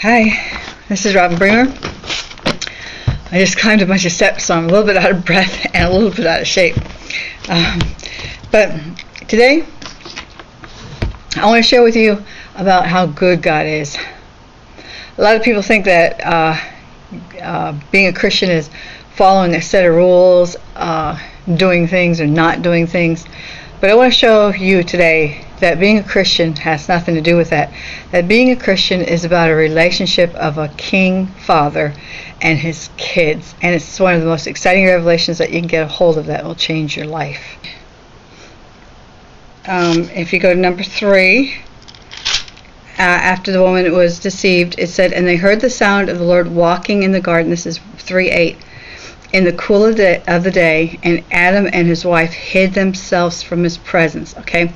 Hi, this is Robin Bremer. I just climbed a bunch of steps, so I'm a little bit out of breath and a little bit out of shape. Um, but today, I want to share with you about how good God is. A lot of people think that uh, uh, being a Christian is following a set of rules, uh, doing things or not doing things. But I want to show you today that being a Christian has nothing to do with that. That being a Christian is about a relationship of a king father and his kids. And it's one of the most exciting revelations that you can get a hold of that will change your life. Um, if you go to number three, uh, after the woman was deceived, it said, And they heard the sound of the Lord walking in the garden. This is 3 8 in the cool of the, of the day, and Adam and his wife hid themselves from his presence. Okay,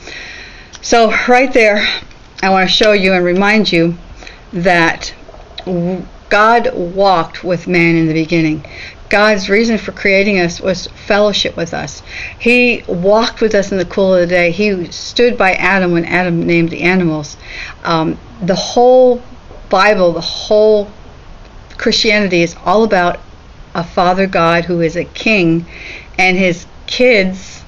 so right there, I want to show you and remind you that God walked with man in the beginning. God's reason for creating us was fellowship with us. He walked with us in the cool of the day. He stood by Adam when Adam named the animals. Um, the whole Bible, the whole Christianity is all about a Father God who is a king and his kids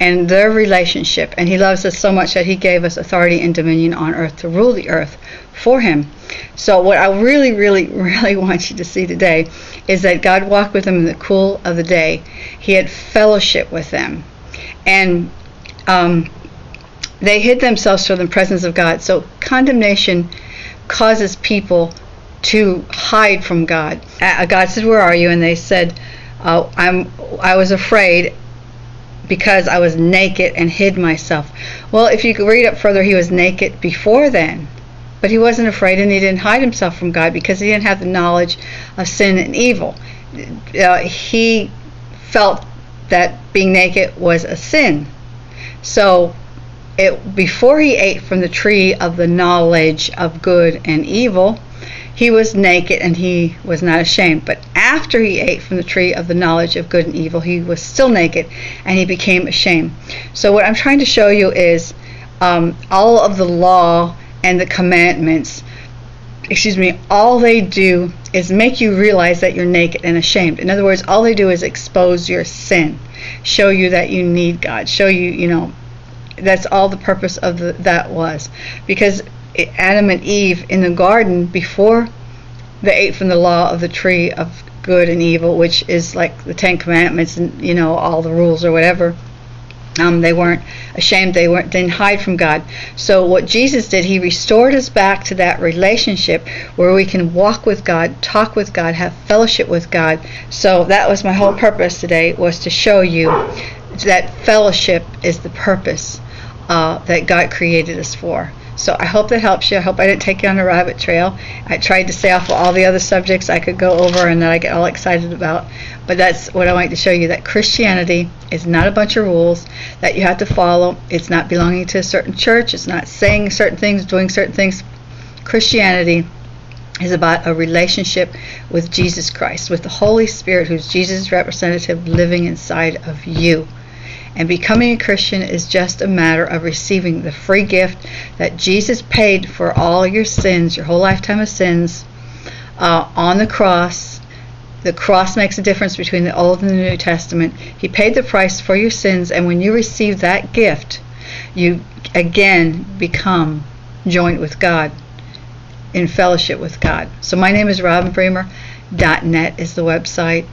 and their relationship. And he loves us so much that he gave us authority and dominion on earth to rule the earth for him. So, what I really, really, really want you to see today is that God walked with them in the cool of the day. He had fellowship with them. And um, they hid themselves from the presence of God. So, condemnation causes people to hide from God. Uh, God said, "Where are you?" And they said, uh, "I'm. I was afraid." Because I was naked and hid myself. Well, if you read up further, he was naked before then, but he wasn't afraid and he didn't hide himself from God because he didn't have the knowledge of sin and evil. Uh, he felt that being naked was a sin. So it before he ate from the tree of the knowledge of good and evil, he was naked and he was not ashamed. But after he ate from the tree of the knowledge of good and evil, he was still naked and he became ashamed. So, what I'm trying to show you is um, all of the law and the commandments, excuse me, all they do is make you realize that you're naked and ashamed. In other words, all they do is expose your sin, show you that you need God, show you, you know, that's all the purpose of the, that was. Because Adam and Eve in the garden before they ate from the law of the tree of good and evil, which is like the Ten Commandments and you know all the rules or whatever. Um, they weren't ashamed. They weren't didn't hide from God. So what Jesus did, He restored us back to that relationship where we can walk with God, talk with God, have fellowship with God. So that was my whole purpose today was to show you that fellowship is the purpose uh, that God created us for. So I hope that helps you. I hope I didn't take you on a rabbit trail. I tried to stay off of all the other subjects I could go over and that I get all excited about. But that's what I wanted to show you that Christianity is not a bunch of rules that you have to follow. It's not belonging to a certain church. It's not saying certain things, doing certain things. Christianity is about a relationship with Jesus Christ, with the Holy Spirit, who's Jesus' representative living inside of you. And becoming a Christian is just a matter of receiving the free gift that Jesus paid for all your sins, your whole lifetime of sins, uh, on the cross. The cross makes a difference between the Old and the New Testament. He paid the price for your sins, and when you receive that gift, you again become joined with God in fellowship with God. So my name is Robin Bremer. .net is the website.